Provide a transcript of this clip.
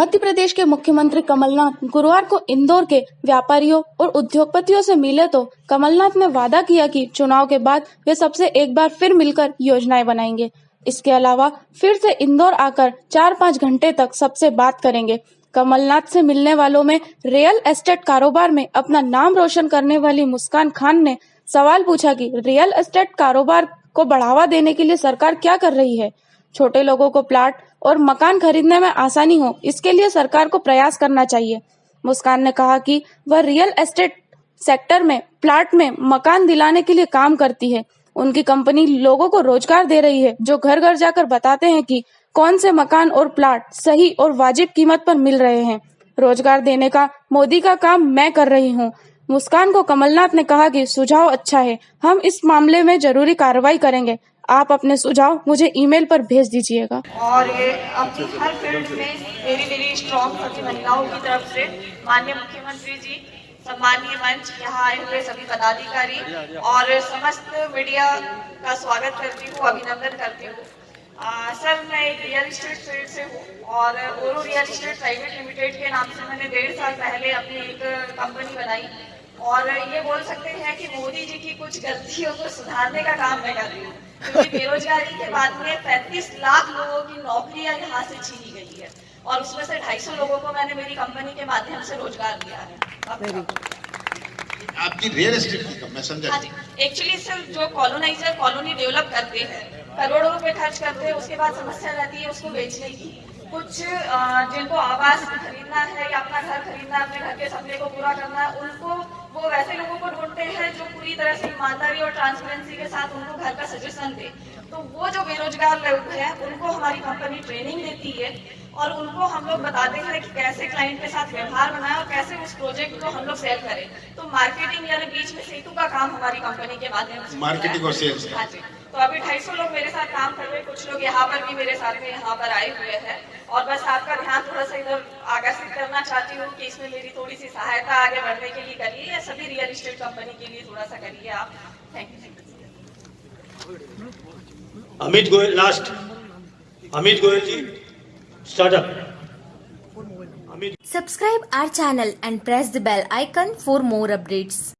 मध्य प्रदेश के मुख्यमंत्री कमलनाथ गुरुवार को इंदौर के व्यापारियों और उद्योगपतियों से मिले तो कमलनाथ ने वादा किया कि चुनाव के बाद वे सबसे एक बार फिर मिलकर योजनाएँ बनाएँगे। इसके अलावा फिर से इंदौर आकर चार पाँच घंटे तक सबसे बात करेंगे। कमलनाथ से मिलने वालों में रियल एस्टेट कारोबार में अपना नाम रोशन करने वाली मुस्कान खान ने सवाल पूछा कि रियल एस्टेट कारोबार को बढ़ावा देने के लिए सरकार क्या कर रही है? छोटे लोगों को प्लाट और मकान खरीदने में आसानी हो, इसके लिए सरकार को प्रयास करना चाहिए। मुस्कान ने कहा कि वह रियल एस्टेट सेक्टर में, प्लाट में मकान दिलाने के लिए काम करती है। उनकी कंपनी लोगों को रोज़गार दे रही है, जो घर घर जाकर बताते हैं कि कौन से मकान और प्लाट सही और वाजिब कीमत पर मिल रहे हैं। रोज़गार देने का, मोदी का काम मैं कर रही हूँ। मुस्कान को कमलनाथ ने कहा कि सुझाव अच्छा है। हम इस मामले में ज़रूरी कार्रवाई करेंगे। आप अपने सुझाव मुझे ईमेल पर भेज दीजिएगा। और ये अपनी हर फ़ील्ड में मेरी मेरी स्ट्रॉन्ग सभी महिलाओं की तरफ़ से माननीय मुख्यमंत्री जी सम्मानीय मंच, यहाँ आए हुए सभी पदाधिकारी और समस्त मीडिया का स्वागत करती हूँ, अभिनंदन करती हूँ। सर, मैं एक रियल इस्टेट फ़ील्ड से हूँ और रियल इस्टेट प्राइवेट लिमिटेड के नाम से मैंने डेढ़ साल पहले अपनी एक कंपनी बनाई। और ये बोल सकते हैं कि मोदी जी की कुछ गलतियों को सुधारने का काम मैं कर रही हूँ। क्योंकि बेरोजगारी के बाद में पैंतीस लाख लोगों की नौकरियाँ यहाँ से छीनी गई है। और उसमें से 250 लोगों को मैंने मेरी कंपनी के माध्यम से रोज़गार दिया है। आपकी रियल एस्टेट की कंपनी समझा हाँ एक्चुअली सर जो कॉलोनाइजर कॉलोनी डेवलप करते हैं करोड़ों रुपए खर्च करते हैं उसके बाद समस्या रहती है उसको बेचने की। कुछ जिनको आवास खरीदना है या अपना घर खरीदना है अपने घर के सपने को पूरा करना है उनको वो वैसे लोगों को ढूंढते हैं जो पूरी तरह से ईमानदारी और ट्रांसपेरेंसी के साथ उनको घर का सजेशन दे। तो वो जो बेरोजगार लोग हैं, उनको हमारी कंपनी ट्रेनिंग देती है। और उनको हम लोग बताते हैं कि कैसे क्लाइंट के साथ व्यवहार बनाए और कैसे उस प्रोजेक्ट को हम लोग सेल करें। तो मार्केटिंग यानी बीच में सेतु का काम हमारी कंपनी के माध्यम से मार्केटिंग और सेल्स हाँ जी। तो अभी ढाई सौ लोग मेरे साथ काम कर रहे हैं। कुछ लोग यहाँ पर भी मेरे साथ में यहाँ पर आए हुए हैं। और बस आपका ध्यान थोड़ा सा इधर आकर्षित करना चाहती हूँ कि इसमें मेरी थोड़ी सी सहायता आगे बढ़ने के लिए करिए या सभी रियल इस्टेट कंपनी के लिए थोड़ा सा करिए आप। Thank you Amit Goyal last Amit Goyal ji. Subscribe our channel and press the bell icon for more updates.